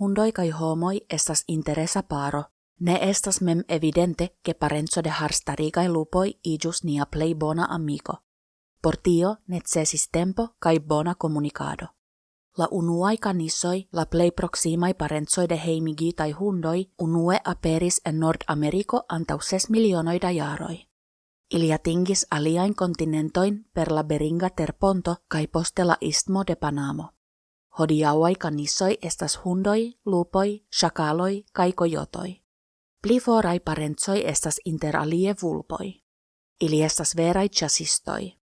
hundoi kai homoi estas interesa paro. Ne estas mem evidente che parenzo de harstarigai lupoi ijus nia plei bona amico. Por tio necessis tempo kai bona comunicado. La unuai canisoi, la plei proximai parenzoi de heimigi tai hundoi, unue aperis en Nord-Americo antau ses milionoi da jaroi. Ili atingis aliain kontinentoin per la Beringa terponto kai poste la istmo de Panamo. Hodiauai kanissoi estas hundoi, lupoi, shakaloi kai kojotoi. Pli parentsoi estas inter alie vulpoi. Ili estas verai chasistoi.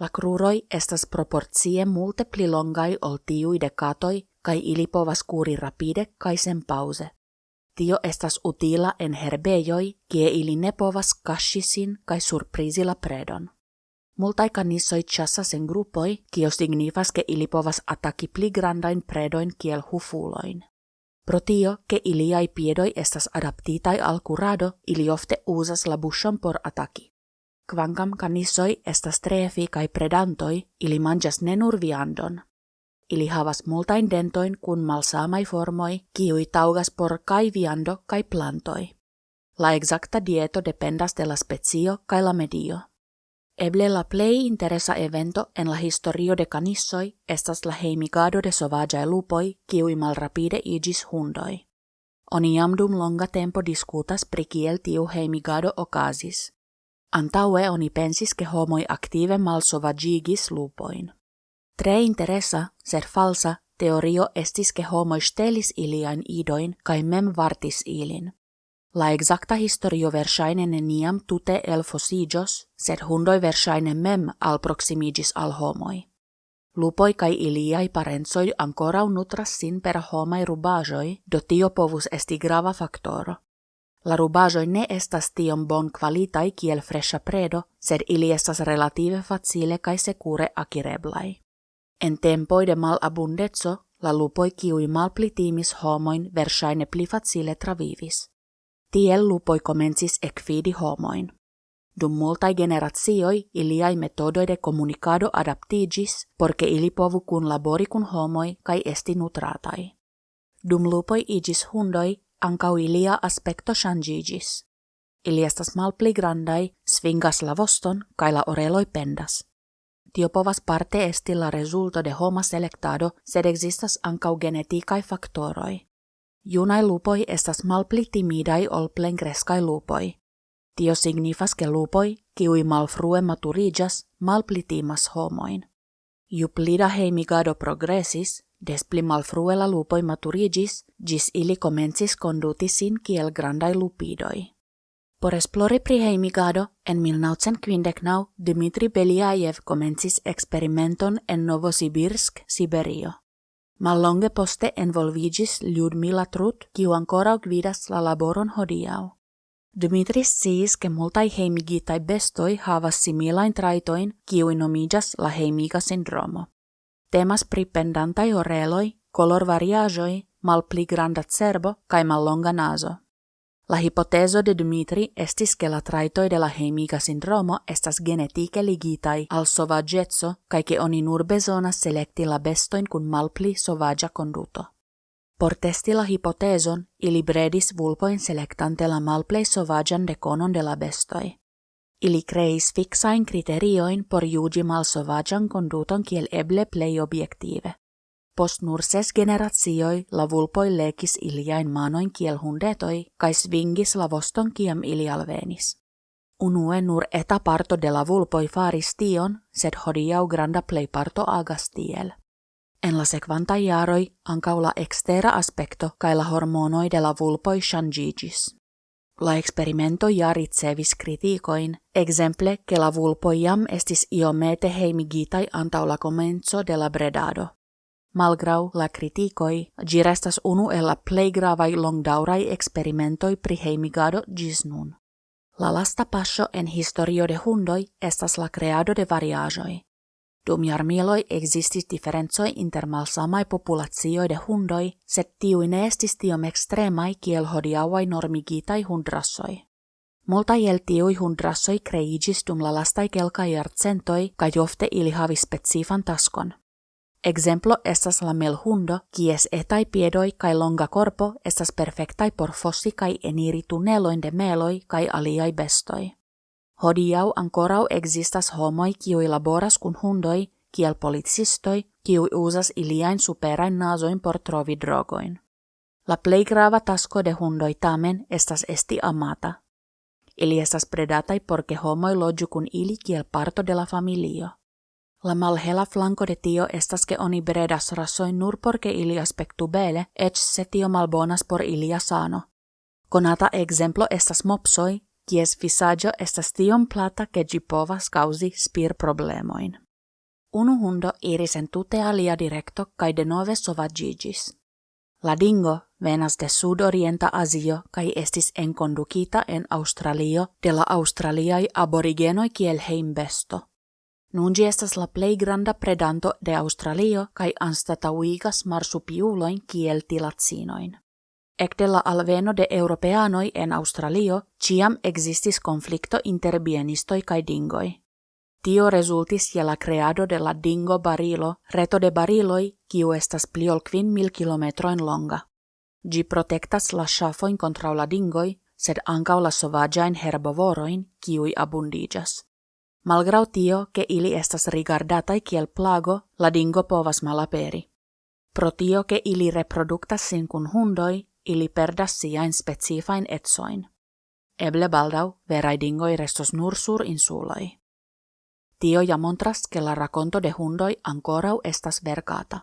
La kruroi estas proporcie multe pli longai ol tiui de katoi kai ili povas kuri rapide kai sen pause. Tio estas utila en herbejoi, kie ili ne povas kashisin kai surprizila predon. Multai kanissoi chassas en grupoi, kio signifas ke ili povas ataki pli grandain predoin kiel hufuloin. Pro tio, ke iliai piedoi estas adaptitai al curado, ili ofte usas la bushon por ataki. Kvankam kanissoi estas trefi kai predantoi, ili manjas ne nur viandon, ili havas multain dentoin kun malsamai formoi, kiui taugas por kai viando kai plantoi. La exacta dieto dependas de la specio kai la medio. Eble la plei interesa evento en la historio de canissoi estas la heimigado de sovagiae lupoi, kiui malrapide igis hundoi. Oni jam dum longa tempo diskutas pri kiel tiu heimigado okazis. Antaue oni pensis ke homoi aktive malsovagigis lupoin. Tre interesa, sed falsa, teorio estis ke homo stelis ilian idoin kai mem vartis ilin. La exacta historio versaine neniam tute el fosigos, sed hundoi versaine mem al proximigis al homoi. Lupoi kai iliai parensoi ancora nutras sin per homai rubajoi, do tio povus esti grava factoro. La rubajoi ne estas tiom bon qualitai kiel fresha predo, sed ili estas relative facile kai secure akireblai. En tempoi de mal abundetso, la lupoi kiui malpli timis homoin versaine pli facile travivis. Tiel lupoi comencis ekfidi homoin. Dum multai generatioi iliai metodoi de comunicado adaptigis, porque ili povu kun labori kun homoi kai esti nutratai. Dum lupoi igis hundoi, ancau ilia aspecto changigis. Ili estas malpli grandai, svingas la voston, kai la oreloi pendas tio povas parte esti la resulto de homa selectado, sed existas ancau geneticae factoroi. Junai lupoi estas malpli timidai ol plenkreskai lupoi. Tio signifas ke lupoi, kiui malfrue maturigas, malpli timas homoin. Ju plida heimigado progressis, des pli malfrue la lupoi maturigis, gis ili comencis conduti sin kiel grandai lupidoi. Por esplori pri heimigado, en 1959 Dmitri Beliajev komencis eksperimenton en Novosibirsk, Siberio. Mallonge poste envolvigis Ljudmila Trut, kiu ancora gvidas la laboron hodiaŭ. Dmitri sciis ke multaj heimigitaj bestoj havas similajn trajtojn, kiuj nomiĝas la heimiga sindromo. Temas pri pendantaj oreloj, malpli granda cerbo kaj mallonga nazo. La hipotezo de Dmitri estis che la traitoi de la hemiga sindromo estas genetike ligitai al sovagetso kai che oni nur bezonas selecti la bestoin kun malpli sovagia conduto. Por testi la hipotezon, ili bredis vulpoin selectante la malplei sovagian deconon de la bestoi. Ili creis fixain criterioin por jugi mal sovagian conduton kiel eble plei objektive. Post nur ses generatioi la vulpoi lekis iliain manoin kiel hundetoi, kai svingis la voston kiem ili alvenis. Unue nur eta parto de la vulpoi faris tion, sed hodiau granda plei parto agas tiel. En la sekvanta jaroi ancau la extera aspecto kai la hormonoi de la vulpoi changigis. La experimento ja kritikoin, exemple che la jam estis iomete heimigitai antau la de la bredado malgrau la criticoi, gi restas unu el la plei gravai longdaurai experimentoi pri heimigado gis nun. La lasta passo en historio de hundoi estas la creado de variagioi. Dum jarmiloi existis differenzoi inter malsamai populazioi de hundoi, set tiui ne estis tiom extremai kiel hodiauai normigitai hundrassoi. Multa el tiui hundrassoi creigis dum la lastai kelkai jarcentoi, kai jofte ili havi specifan taskon. Exemplo estas la melhundo, kies etai piedoi kai longa corpo estas perfectai por fossi kai eniri tunneloin de meloi kai aliai bestoi. Hodiau ancorau existas homoi kiui laboras kun hundoi, kiel policistoi, kiui usas iliain superain nasoin por trovi drogoin. La plei grava tasco de hundoi tamen estas esti amata. Ili estas predatai porque homoi loju kun ili kiel parto de la familio. La malhela flanco de tio estas que oni bredas rasoi nur porque ili aspectu bele, ec se tio malbonas por ilia sano. Conata exemplo estas mopsoi, kies visaggio estas tiom plata che gi povas causi spir problemoin. Unu hundo iris en tute alia directo kai de nove sovagigis. La dingo venas de sudorienta Asio kai estis enkondukita en Australio de la Australiai aborigenoi kiel heimbesto. Nun ĝi estas la plej granda predanto de Australio kaj anstataŭigas marsupiulojn kiel tilacinoin. Ekde la alveno de europeanoj en Australio ĉiam ekzistis konflikto inter bienistoj kaj dingoj. Tio resultis je la creado de la dingo barilo, reto de bariloj, kiu estas pli ol kvin mil kilometrojn longa. Ĝi protektas la ŝafojn kontraŭ la dingoj, sed ankaŭ la sovaĝajn herbovorojn, kiuj abundiĝas. Malgrau tio, ke ili estas rigardatai kiel plago, la dingo povas malaperi. Pro tio, ke ili reproduktas sin kun hundoi, ili perdas siain specifain etsoin. Eble baldau, verai dingoi restos nur sur insuloi. Tio ja montras, la rakonto de hundoi ankorau estas verkata.